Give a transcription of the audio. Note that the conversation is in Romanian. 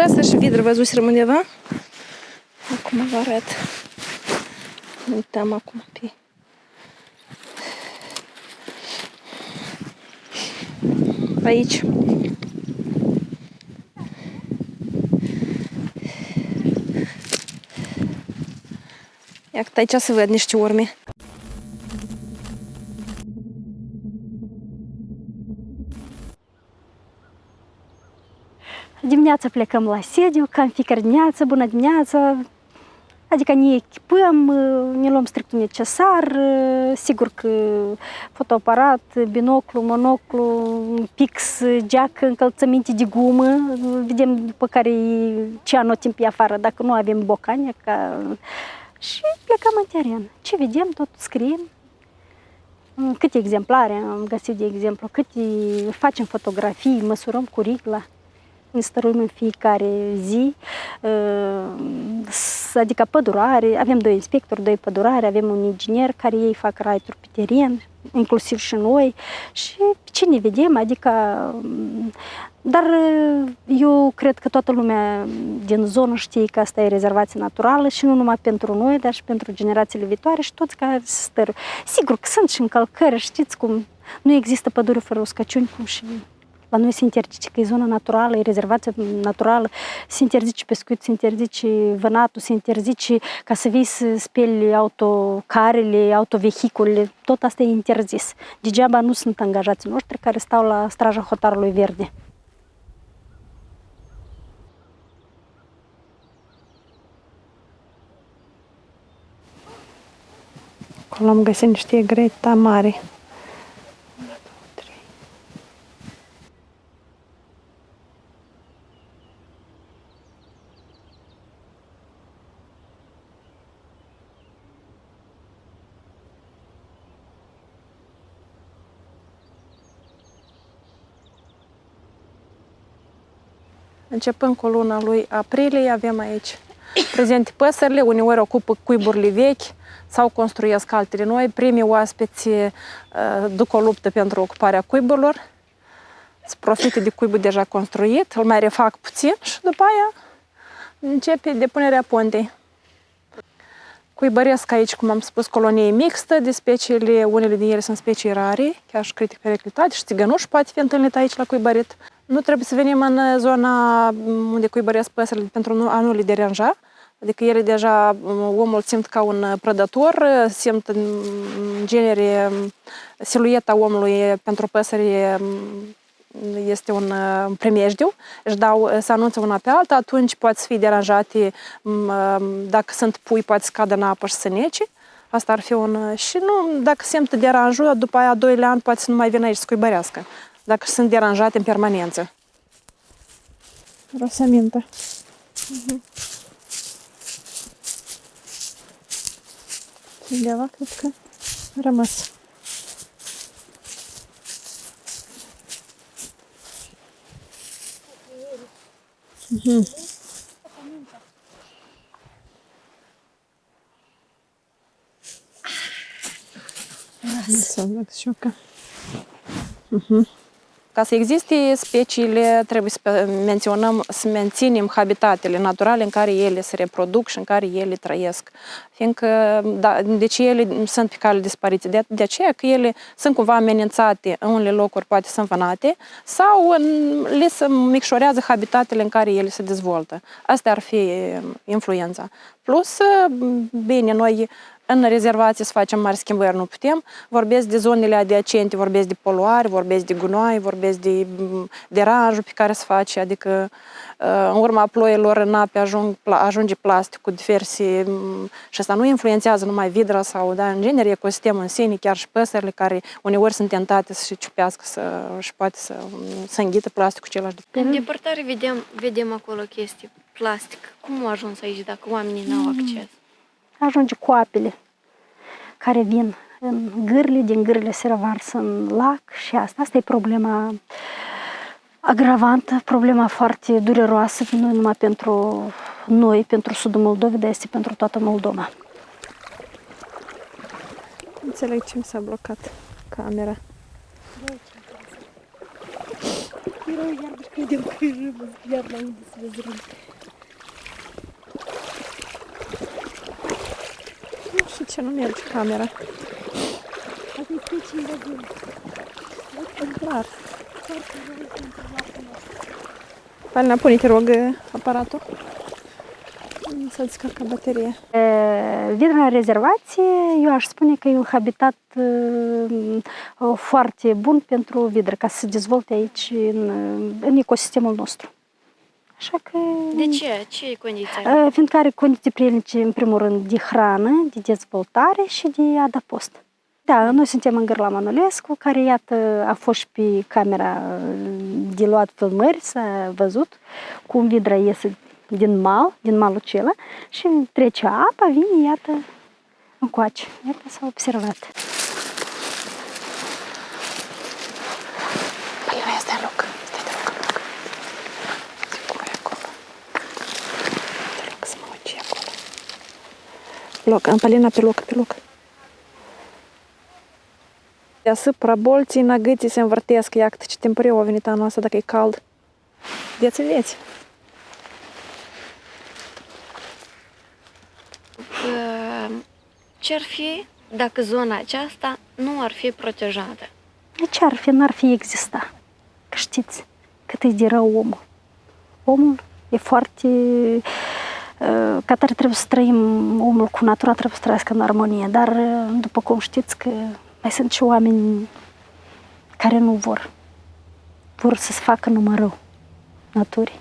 păsări și vidră văzuți undeva. Acum vă arăt. Ne uităm acum pe aici. Iată aici se văd niște urme. Dimineața plecăm la sediu, cam fiecare dimineață, bună dimineața, Adică ne echipăm, ne luăm strictul necesar, sigur că fotoaparat, binoclu, monoclu, pix, geac, încălțăminte de gumă, vedem după care ce anotim pe afară, dacă nu avem bocane, ca... și plecăm în teren. Ce vedem, tot scriem. Câte exemplare am găsit, de exemplu, câte facem fotografii, măsurăm cu rigla ne stăruim în fiecare zi, adică pădurare, avem doi inspectori, doi pădurare, avem un inginer care ei fac raituri pe teren, inclusiv și noi, și ce ne vedem, adică dar eu cred că toată lumea din zonă știe că asta e rezervație naturală și nu numai pentru noi, dar și pentru generațiile viitoare și toți care se stăru. Sigur că sunt și încălcări, știți cum nu există pădure fără uscăciuni, cum și la noi se interzice că e zona naturală, e rezervație naturală, se interzice pescuit, se interzice vânatul, se interzice ca să vii să speli autocarele, autovehiculele, tot asta e interzis. Degeaba nu sunt angajații noștri care stau la straja hotarului verde. Acolo am găsit niște greta mari. Începând cu luna lui aprilie, avem aici prezente păsările, uneori ocupă cuiburile vechi sau construiesc altele noi. Primii oaspeți uh, duc o luptă pentru ocuparea cuiburilor, se profită de cuibul deja construit, îl mai refac puțin și după aia începe depunerea pontei. Cuibăresc aici, cum am spus, colonie mixtă de speciile, unele din ele sunt specii rare, chiar și critic periclitate și țigănuș poate fi întâlnit aici la cuibărit. Nu trebuie să venim în zona unde cuibăresc păsările pentru a nu le deranja, adică ele deja, omul simt ca un prădător, simt în genere silueta omului pentru păsări este un primejdiu, își dau, se anunță una pe alta, atunci poate fi deranjate, dacă sunt pui, poate să cadă în apă și să nece. Asta ar fi un... Și nu, dacă simt deranjul, după aia, a doilea an, poate să nu mai vină aici să cuibărească dacă sunt deranjate în permanență. Rosamintă. Uh-huh. Undeva cred că a rămas. Uh-huh. Și eu că... Uh-huh. Ca să existe speciile, trebuie să menționăm, să menținem habitatele naturale în care ele se reproduc și în care ele trăiesc. Fiindcă, da, deci ele sunt pe cale dispariție. De, de aceea că ele sunt cumva amenințate în unele locuri, poate sunt vânate, sau în, le se micșorează habitatele în care ele se dezvoltă. Asta ar fi influența. Plus, bine, noi în rezervație să facem mari schimbări, nu putem. Vorbesc de zonele adiacente, vorbesc de poluare, vorbesc de gunoi, vorbesc de deranjul pe care se face, adică uh, în urma ploilor în ape ajung, ajunge plastic cu diverse și asta nu influențează numai vidra sau, da, în genere, ecosistemul în sine, chiar și păsările care uneori sunt tentate să și ciupească să, și poate să, să înghită plasticul același. În depărtare vedem, vedem acolo chestii plastic. Cum a ajuns aici dacă oamenii n-au mm. acces? Ajunge cu apele care vin în gârle, din gârle se revarsă în lac și asta, asta e problema agravantă, problema foarte dureroasă, nu numai pentru noi, pentru sudul Moldovei, dar este pentru toată Moldova. Înțeleg ce mi s-a blocat camera. Erau iar credeam că e râmă, iar la unde să vezi râmă. Nu știu ce nu merge camera. Asta e specii de zi. Clar. Palina, pune, te rog, aparatul. Să descarcă bateria. Vidra rezervație, eu aș spune că e un habitat uh, foarte bun pentru vidră, ca să se dezvolte aici în, în ecosistemul nostru. Așa că... De ce? Ce e condiția? Uh, Fiindcă are condiții prielnice, în primul rând, de hrană, de dezvoltare și de adăpost. Da, noi suntem în Gârla Manolescu, care, iată, a fost și pe camera uh, de luat filmări, s-a văzut cum vidra iese din mal, din malul acela și trece apa, vine, iată, încoace. Iată, s-a observat. Palina, ia stai în loc. Stai de loc în loc. Uite cum e acolo. Te rog să mă uit ce e acolo. Loc, Palina, pe loc, pe loc. Deasupra bolții năgâții se învârtesc. Iată ce timpuriu a venit anul ăsta dacă e cald. Veți veți. Că Ce ar fi dacă zona aceasta nu ar fi protejată? De ce ar fi, n-ar fi exista? Că știți cât e de rău omul. Omul e foarte... uh, Ca tare trebuie să trăim, omul cu natura trebuie să trăiască în armonie, dar uh, după cum știți că mai sunt și oameni care nu vor. Vor să se facă numai rău naturii.